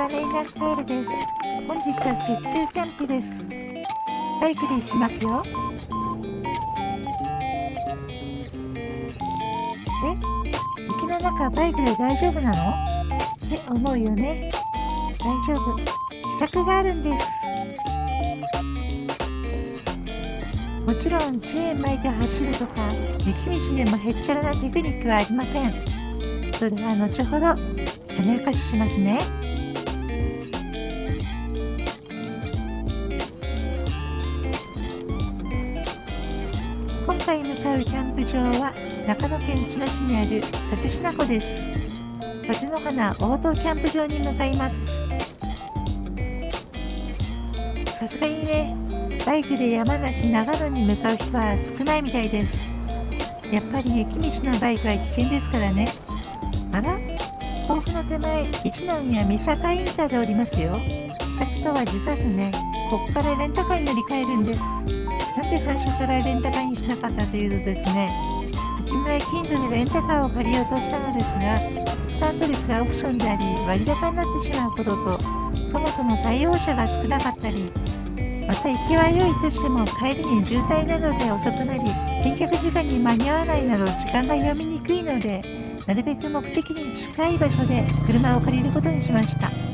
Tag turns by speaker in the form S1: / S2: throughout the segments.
S1: はレイナスタイルです。本日は雪中キャンプです。バイクで行きますよ。え？雪の中バイクで大丈夫なの？って思うよね。大丈夫。秘策があるんです。もちろんチェーン巻いて走るとか雪道でもへっちゃらなテクニックはありません。それは後ほど種明かししますね。場は長野県千葉市にある立科湖です。立の花オートキャンプ場に向かいます。さすがにね、バイクで山梨長野に向かう人は少ないみたいです。やっぱり雪道のバイクは危険ですからね。あら？甲府の手前、一宮三坂インターでおりますよ。秘策とは実さずね、ここからレンタカーに乗り換えるんです。なんで最初からレンタカーにしなかったというとですね、初め近所でレンタカーを借りようとしたのですが、スタート率がオプションであり、割高になってしまうことと、そもそも対応者が少なかったり、また行きは良いとしても帰りに渋滞などで遅くなり、返却時間に間に合わないなど時間が読みにくいので、なるべく目的に近い場所で車を借りることにしました。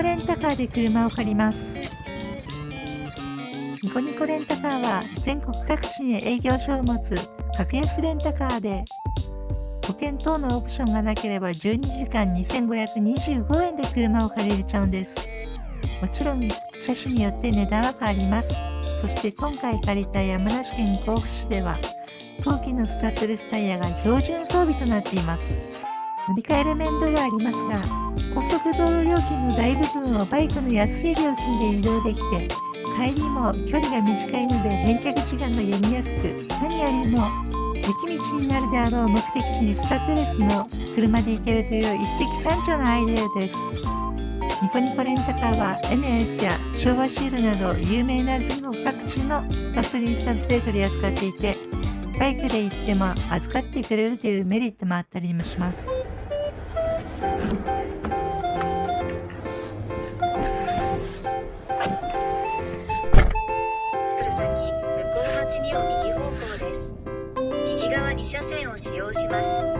S1: コレンタカーで車を借りますニコニコレンタカーは全国各地に営業所を持つ格安レンタカーで保険等のオプションがなければ12時間2525円で車を借りれちゃうんです。もちろん車種によって値段は変わります。そして今回借りた山梨県甲府市では冬季のスタッドレスタイヤが標準装備となっています。乗り換える面倒はありますが、高速道路料金の大部分をバイクの安い料金で移動できて、帰りも距離が短いので返却時間が読みやすく、何よりも雪道になるであろう目的地にスタッドレスの車で行けるという一石三鳥のアイデアです。ニコニコレンタカーは NS や昭和シールなど有名な全国各地のガソリンスタンプで取り扱っていて、バイクで行っても預かってくれるというメリットもあったりもします。
S2: 右側二車線を使用します。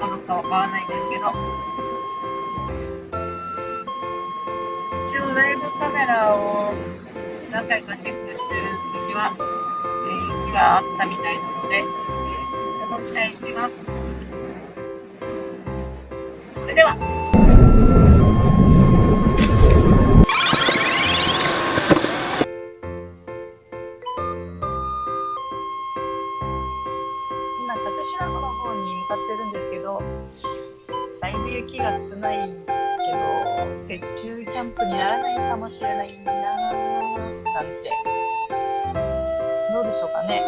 S3: ったのかわからないんですけど、一応ライブカメラを何回かチェックしてる時は、えー、雪があったみたいなので、えー、とても期待してます。それではないけど雪中キャンプにならないかもしれないななんて。どうでしょうかね。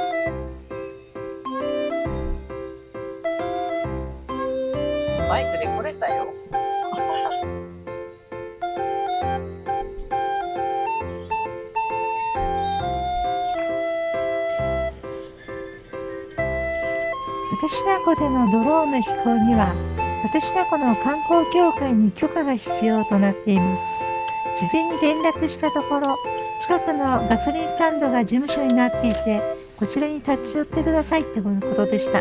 S3: バイクで来れたよ。
S1: 立科湖でのドローンの飛行には、私のこの観光協会に許可が必要となっています。事前に連絡したところ、近くのガソリンスタンドが事務所になっていて、こちらに立ち寄ってくださいってことでした。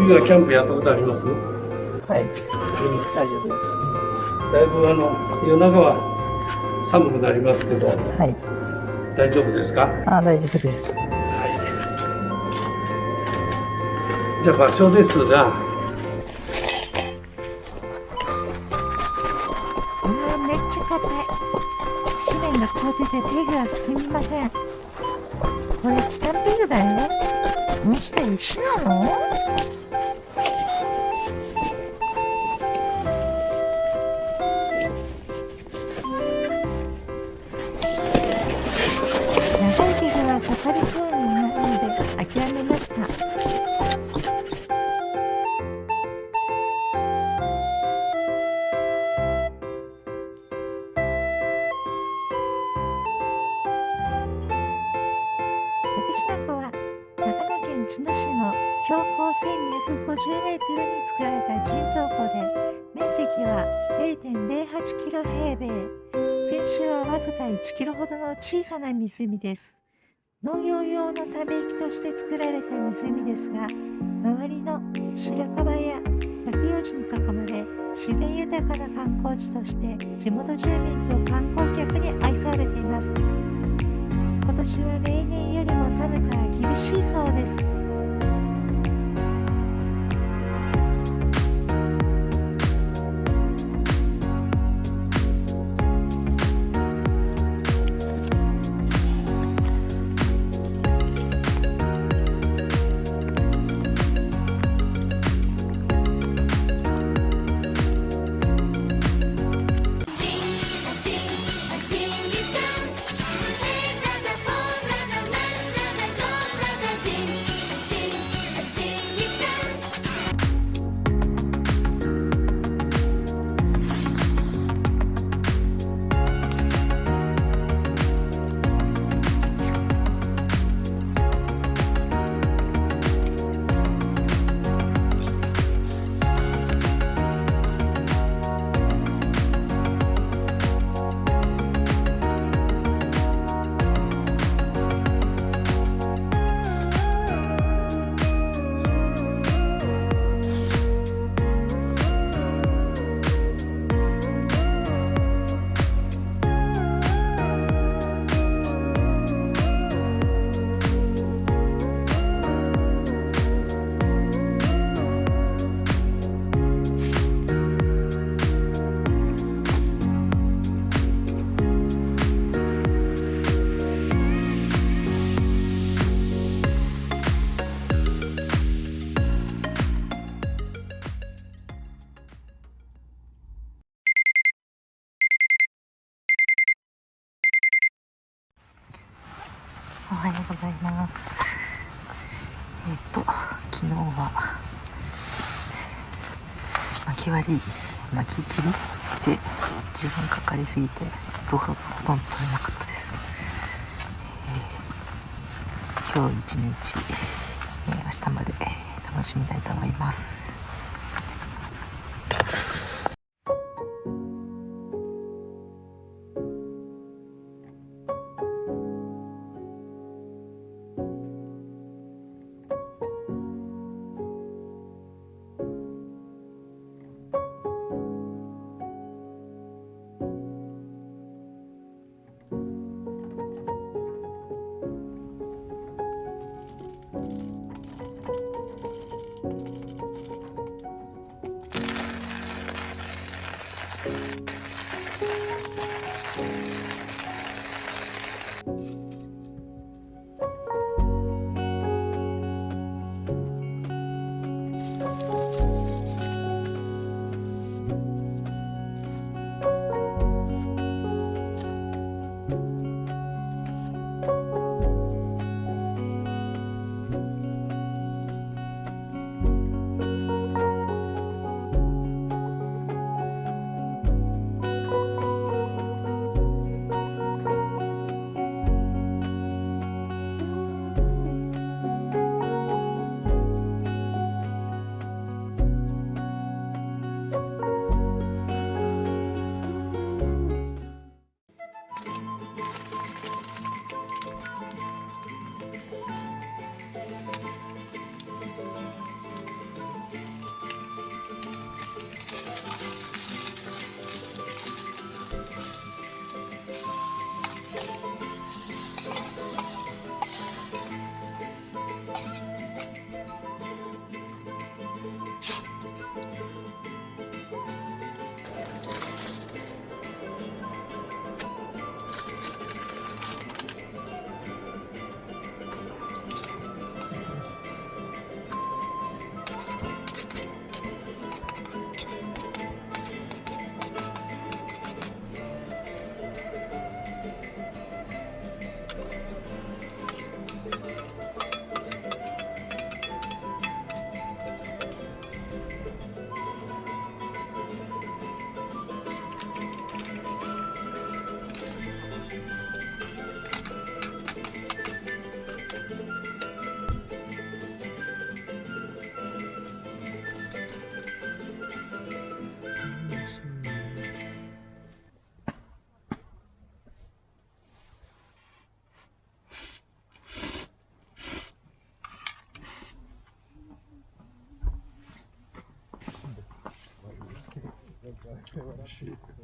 S4: 冬はキャンプやったことあります？
S3: はい。大丈夫で
S4: だいぶあの夜中は寒くなりますけど
S3: す。はい。
S4: 大丈夫ですか？
S3: あ、大丈夫です。
S4: はいじゃあ場所ですが
S1: うわめっちゃ硬い地面が凍っててペグが進みませんこれチタンペグだよこの下石なの？平米全周はわずか1キロほどの小さな湖です。農業用のため池として作られた湖ですが周りの白樺や落葉樹に囲まれ自然豊かな観光地として地元住民と観光客に愛されています。今年は例年よりも寒さが厳しいそうです。巻き割り巻き切りで時間かかりすぎて動画がほとんど撮れなかったです、えー今日一日、えー明日まで楽しみたいと思います。
S5: こ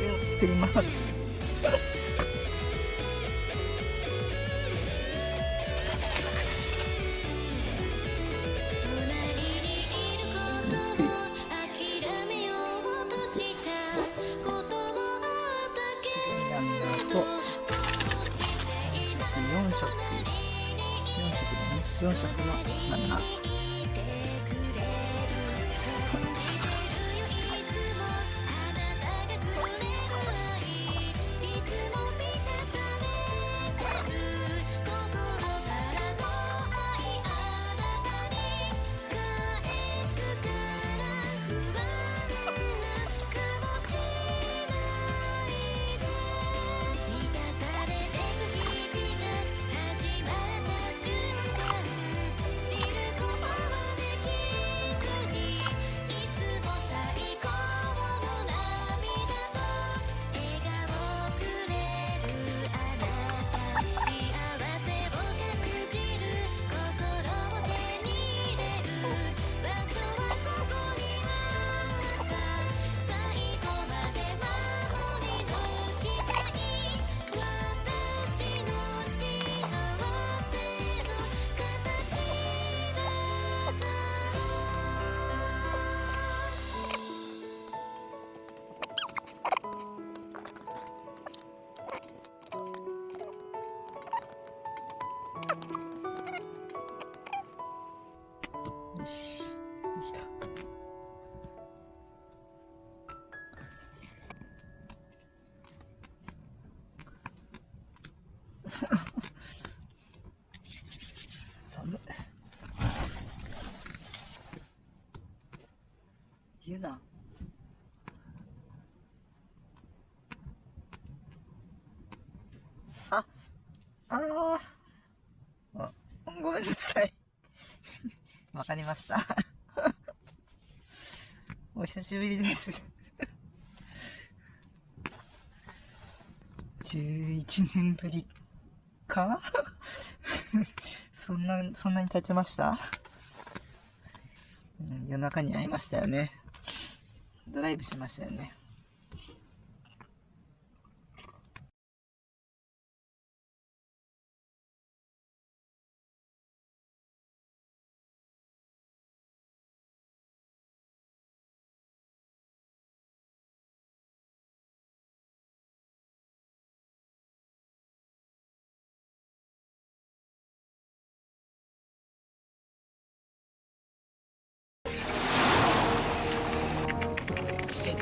S5: れを
S1: 作ります。
S3: 寒い。言うな。あ、ああごめんなさい。わかりました。お久しぶりです。11年ぶりか？そんな、そんなに経ちました、夜中に会いましたよね。ドライブしましたよね。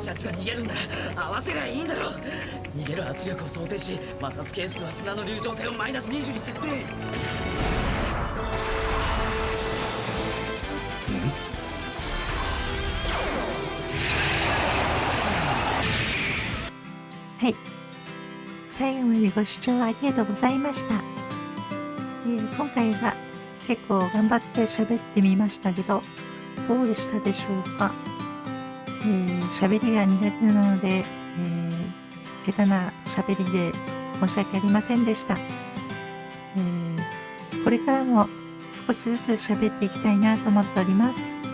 S6: 接着圧が逃げるんなら合わせりゃいいんだろ。逃げる圧力を想定し摩擦係数は砂の流暢性をマイナス20に設定。
S1: はい。最後までご視聴ありがとうございました。えー今回は結構頑張って喋ってみましたけど、どうでしたでしょうか？えー喋りが苦手なので、えー下手な喋りで申し訳ありませんでした。えーこれからも少しずつ喋っていきたいなと思っております。え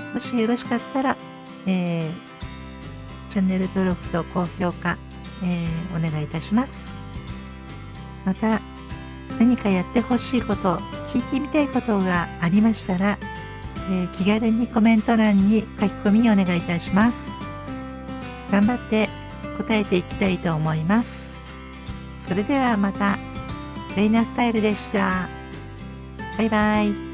S1: ーもしよろしかったら、えーチャンネル登録と高評価、えーお願いいたします。また、何かやってほしいこと、聞いてみたいことがありましたら、えー気軽にコメント欄に書き込みお願いいたします。頑張って答えていきたいと思います。それではまた、レイナスタイルでした。バイバイ。